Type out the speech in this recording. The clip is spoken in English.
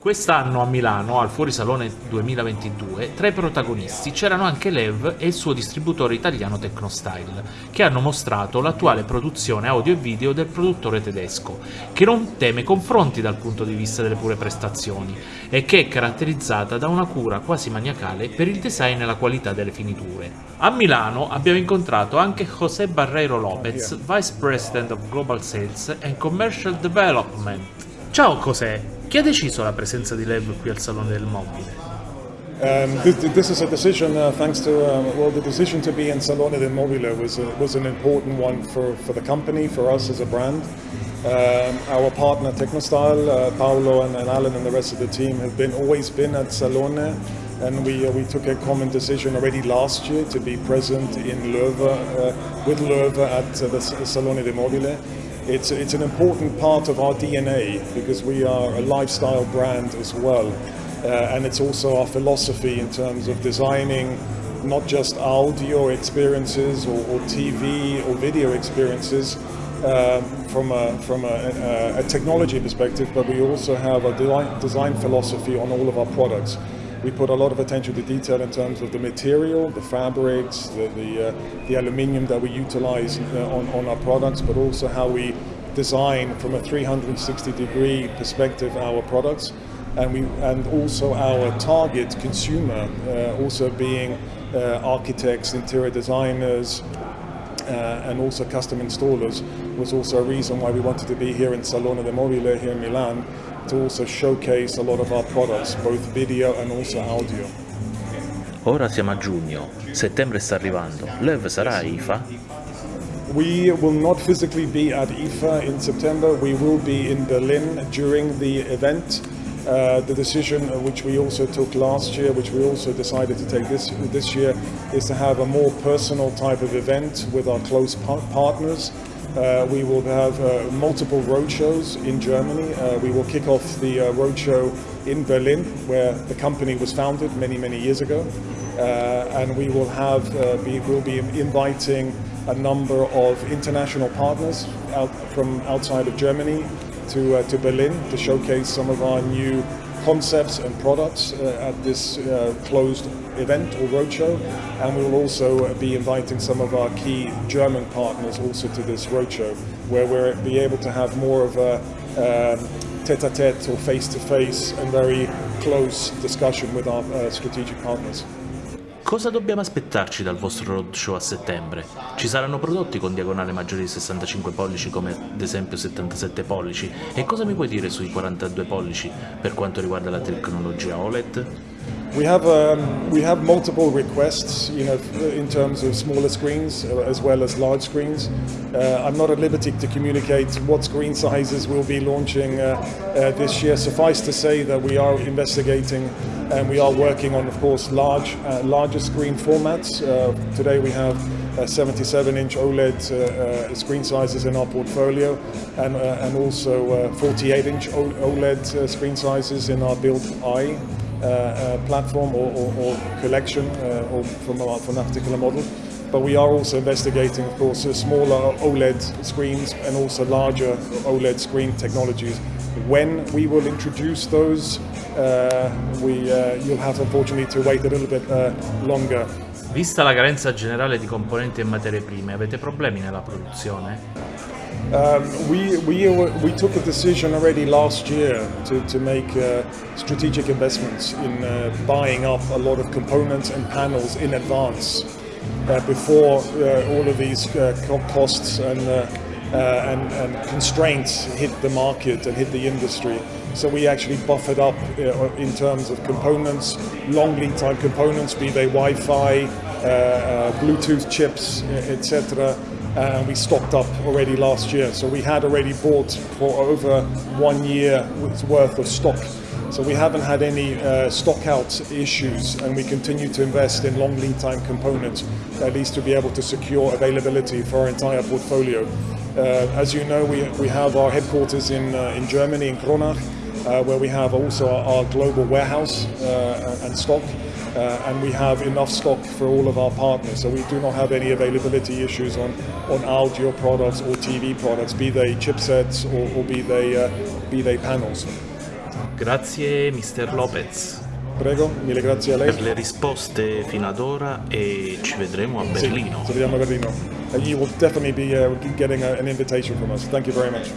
Quest'anno a Milano, al Fuorisalone 2022, tra i protagonisti c'erano anche Lev e il suo distributore italiano Tecnostyle, che hanno mostrato l'attuale produzione audio e video del produttore tedesco, che non teme confronti dal punto di vista delle pure prestazioni e che è caratterizzata da una cura quasi maniacale per il design e la qualità delle finiture. A Milano abbiamo incontrato anche José Barreiro Lopez, Vice President of Global Sales and Commercial Development. Ciao José! Chi ha deciso la presenza di Loewe qui al Salone del Mobile? Um, this, this, is a decision, uh, thanks to um, well, the decision to be in Salone del Mobile was a, was an important one for, for the company, for us as a brand. Um, our partner Technostyle, uh, Paolo and, and, Alan and the rest of the team have been always been at Salone, and we uh, we took a common decision already last year to be present in Löwe uh, with Löwe at uh, the Salone del Mobile. It's, it's an important part of our DNA because we are a lifestyle brand as well. Uh, and it's also our philosophy in terms of designing not just audio experiences or, or TV or video experiences um, from, a, from a, a, a, technology perspective, but we also have a design philosophy on all of our products. We put a lot of attention to detail in terms of the material, the fabrics, the, the, uh, the aluminium that we utilize uh, on, on our products, but also how we design from a 360 degree perspective our products and we and also our target consumer uh, also being uh, architects interior designers uh, and also custom installers was also a reason why we wanted to be here in Salone del Mobile here in Milan to also showcase a lot of our products, both video and also audio. Ora siamo a giugno, settembre sta arrivando, Loewe sarà a IFA? We will not physically be at IFA in September, we will be in Berlin during the event. Uh, the decision uh, which we also took last year, which we also decided to take this this year, is to have a more personal type of event with our close par partners. Uh, we will have uh, multiple roadshows in Germany. Uh, we will kick off the uh, roadshow in Berlin, where the company was founded many, many years ago. and we will have, be, we'll be inviting a number of international partners out from outside of Germany to, uh, to Berlin to showcase some of our new concepts and products uh, at this uh, closed event or roadshow and we will also be inviting some of our key German partners also to this roadshow where we'll be able to have more of a um, tete-a-tete -tete or face-to-face -face and very close discussion with our uh, strategic partners. Cosa dobbiamo aspettarci dal vostro roadshow a settembre? Ci saranno prodotti con diagonale maggiore di 65 pollici come ad esempio 77 pollici? E cosa mi puoi dire sui 42 pollici per quanto riguarda la tecnologia OLED? We have um, we have multiple requests, you know, in terms of smaller screens uh, as well as large screens. Uh, I'm not at liberty to communicate what screen sizes we'll be launching uh, uh, this year. Suffice to say that we are investigating and we are working on, of course, large, uh, larger screen formats. Uh, today we have 77-inch OLED screen sizes in our portfolio, and and also 48-inch OLED screen sizes in our bild i. Uh, uh, platform or, or, or collection uh, or from, a, from that particular model. But we are also investigating, of course, smaller OLED screens and also larger OLED screen technologies. When we will introduce those, uh, we, uh, you'll have unfortunately to wait a little bit uh, longer. Vista la carenza generale di componenti e materie prime, avete problemi nella produzione? Um, we, we, we took a decision already last year to, to make uh, strategic investments in uh, buying up a lot of components and panels in advance uh, before uh, all of these uh, costs and, uh, and, and, constraints hit the market and hit the industry. So we actually buffered up in terms of components, long lead time components, be they Wi-Fi, Bluetooth chips, etc and we stocked up already last year. So we had already bought for over one year worth of stock. So we haven't had any uh, stock out issues and we continue to invest in long lead time components, at least to be able to secure availability for our entire portfolio. Uh, as you know, we, we have our headquarters in, uh, in Germany, in Kronach, uh, where we have also our, our global warehouse uh, and stock. Uh, and we have enough stock for all of our partners. So we do not have any availability issues on, on audio products or TV products, be they chipsets or, or be, they, uh, be they panels. Grazie Mr. Lopez Prego, mille grazie a lei. per le risposte fino ad ora e ci vedremo a Berlino. Sì, Ci vediamo a Berlino. And you will definitely be uh, getting a, an invitation from us. Thank you very much.